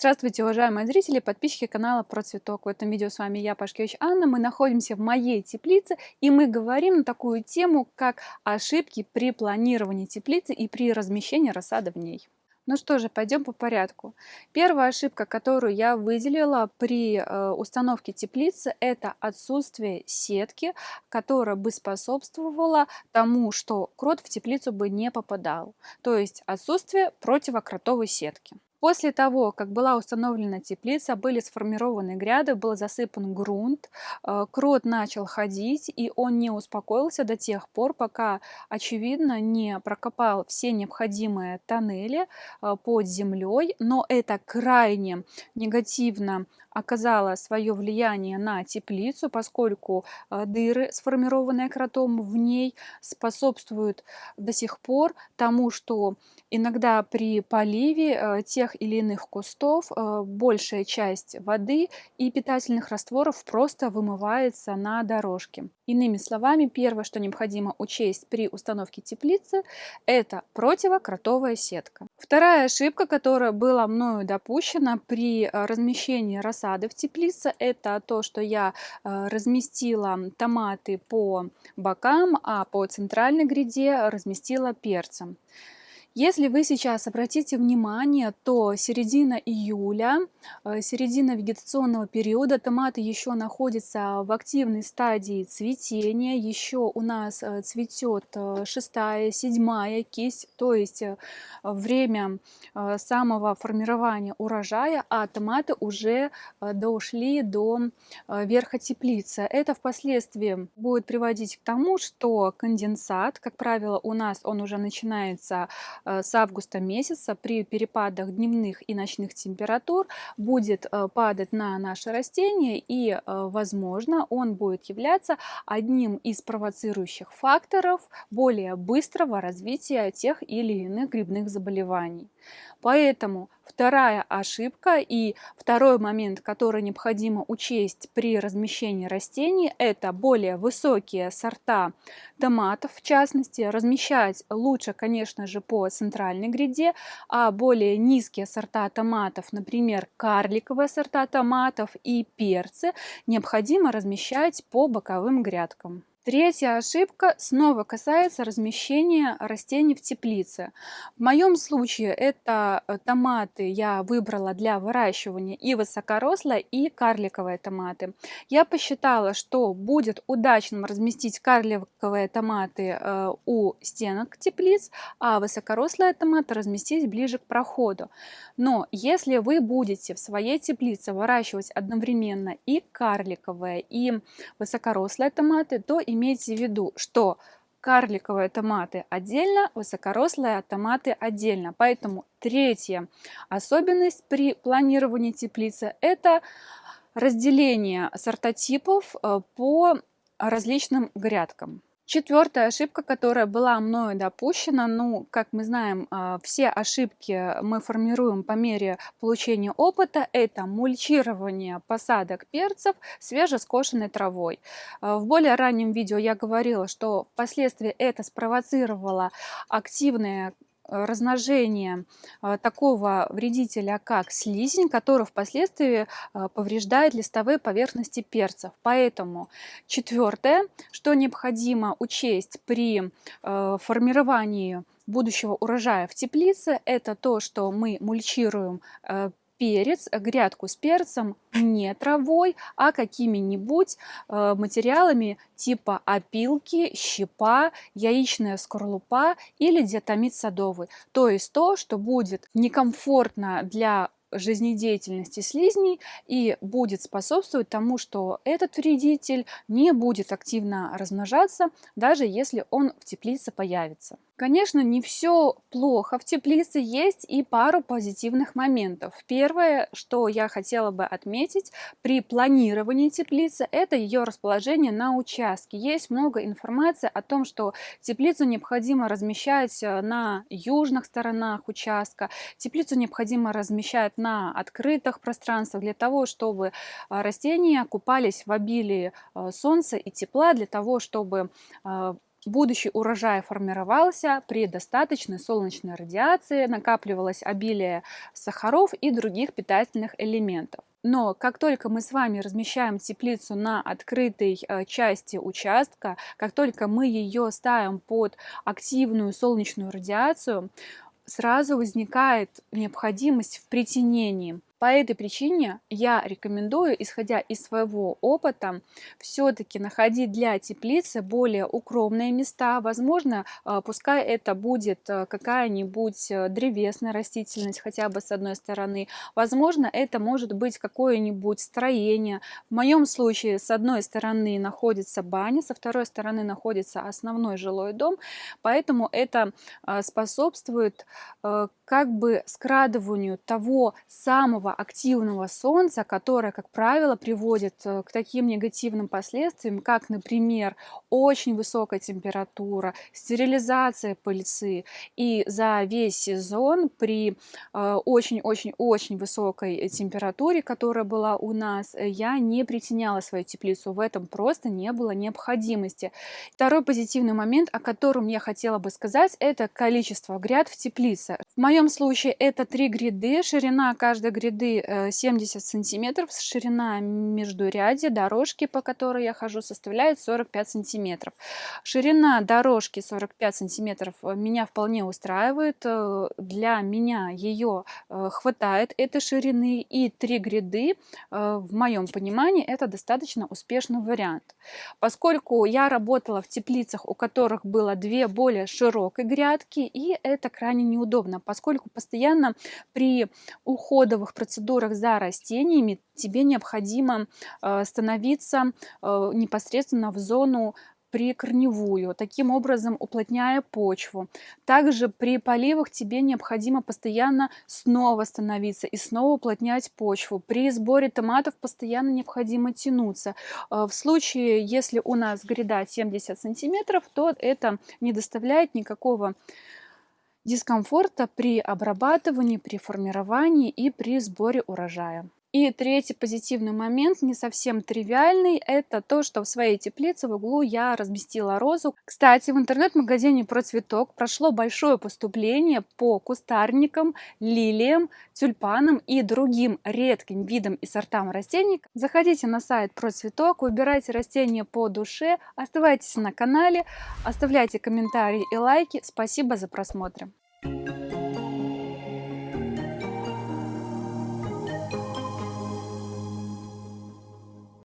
Здравствуйте, уважаемые зрители, подписчики канала Про Цветок. В этом видео с вами я, Пашкевич Анна. Мы находимся в моей теплице и мы говорим на такую тему, как ошибки при планировании теплицы и при размещении рассады в ней. Ну что же, пойдем по порядку. Первая ошибка, которую я выделила при э, установке теплицы, это отсутствие сетки, которая бы способствовала тому, что крот в теплицу бы не попадал. То есть отсутствие противокротовой сетки. После того, как была установлена теплица, были сформированы гряды, был засыпан грунт, э, крот начал ходить, и он не успокоился до тех пор, пока, очевидно, не прокопал все необходимые тоннели э, под землей, но это крайне негативно оказала свое влияние на теплицу, поскольку э, дыры, сформированные кротом в ней, способствуют до сих пор тому, что иногда при поливе э, тех или иных кустов э, большая часть воды и питательных растворов просто вымывается на дорожке. Иными словами, первое, что необходимо учесть при установке теплицы, это противокротовая сетка. Вторая ошибка, которая была мною допущена при размещении рассады рассады в теплице. Это то, что я э, разместила томаты по бокам, а по центральной гряде разместила перцем. Если вы сейчас обратите внимание, то середина июля, э, середина вегетационного периода, томаты еще находятся в активной стадии цветения, еще у нас э, цветет э, шестая, седьмая кисть, то есть время самого формирования урожая, а томаты уже дошли до верха теплицы. Это впоследствии будет приводить к тому, что конденсат, как правило, у нас он уже начинается с августа месяца при перепадах дневных и ночных температур будет э, падать на наше растение и, э, возможно, он будет являться одним из провоцирующих факторов более быстрого развития тех или иных грибных заболеваний. Поэтому вторая ошибка и второй момент, который необходимо учесть при размещении растений, это более высокие сорта томатов, в частности, размещать лучше, конечно же, по центральной гряде, а более низкие сорта томатов, например, карликовые сорта томатов и перцы, необходимо размещать по боковым грядкам. Третья ошибка снова касается размещения растений в теплице. В моем случае это э, томаты я выбрала для выращивания и высокорослые, и карликовые томаты. Я посчитала, что будет удачным разместить карликовые томаты э, у стенок теплиц, а высокорослые томаты разместить ближе к проходу. Но если вы будете в своей теплице выращивать одновременно и карликовые, и высокорослые томаты, то имеется имейте в виду, что карликовые томаты отдельно, высокорослые томаты отдельно. Поэтому третья особенность при планировании теплицы – это разделение сортотипов э, по различным грядкам. Четвертая ошибка, которая была мною допущена, ну, как мы знаем, а, все ошибки мы формируем по мере получения опыта, это мульчирование посадок перцев свежескошенной травой. А, в более раннем видео я говорила, что впоследствии это спровоцировало активное размножение а, такого вредителя, как слизень, который впоследствии а, повреждает листовые поверхности перцев. Поэтому четвертое, что необходимо учесть при формировании будущего урожая в теплице, это то, что мы мульчируем перец, грядку с перцем не травой, а какими-нибудь э, материалами типа опилки, щепа, яичная скорлупа или диатомит садовый. То есть то, что будет некомфортно для жизнедеятельности слизней и будет способствовать тому, что этот вредитель не будет активно размножаться, даже если он в теплице появится. Конечно, не все плохо в теплице, есть и пару позитивных моментов. Первое, что я хотела бы отметить при планировании теплицы, это ее расположение на участке. Есть много информации о том, что теплицу необходимо размещать э, на южных сторонах участка, теплицу необходимо размещать на открытых пространствах для того, чтобы э, растения купались в обилии э, солнца и тепла, для того, чтобы Будущий урожай формировался при достаточной солнечной радиации, накапливалось обилие сахаров и других питательных элементов. Но как только мы с вами размещаем теплицу на открытой э, части участка, как только мы ее ставим под активную солнечную радиацию, сразу возникает необходимость в притенении. По этой причине я рекомендую, исходя из своего опыта, все-таки находить для теплицы более укромные места. Возможно, э, пускай это будет э, какая-нибудь э, древесная растительность хотя бы с одной стороны. Возможно, это может быть какое-нибудь строение. В моем случае с одной стороны находится баня, со второй стороны находится основной жилой дом, поэтому это способствует как бы скрадыванию того самого активного солнца, которое, как правило, приводит э, к таким негативным последствиям, как, например, очень высокая температура, стерилизация пыльцы. И за весь сезон при очень-очень-очень высокой температуре, которая была у нас, я не притеняла свою теплицу. В этом просто не было необходимости. Второй позитивный момент, о котором я хотела бы сказать, это количество гряд в теплице. В моем случае это три гряды. Ширина каждой гряды 70 э, сантиметров. Ширина междурядья дорожки, по которой я хожу, составляет 45 сантиметров. Ширина дорожки 45 сантиметров э, меня вполне устраивает. Э, для меня ее хватает этой ширины. И три гряды, в моем понимании, это достаточно успешный вариант. Поскольку я работала в теплицах, у которых было две более широкие грядки, и это крайне неудобно, поскольку постоянно при уходовых процедурах за растениями тебе необходимо э, становиться э, непосредственно в зону прикорневую, таким образом уплотняя почву. Также при поливах тебе необходимо постоянно снова становиться и снова уплотнять почву. При сборе томатов постоянно необходимо тянуться. Э, в случае, если у нас гряда 70 сантиметров, то это не доставляет никакого дискомфорта при обрабатывании, при формировании и при сборе урожая. И третий позитивный момент, не совсем тривиальный, это то, что в своей теплице в углу я разместила розу. Кстати, в интернет-магазине про цветок прошло большое поступление по кустарникам, лилиям, тюльпанам и другим редким видам и сортам растений. Заходите на сайт про цветок, выбирайте растения по душе, оставайтесь на канале, оставляйте комментарии и лайки. Спасибо за просмотр.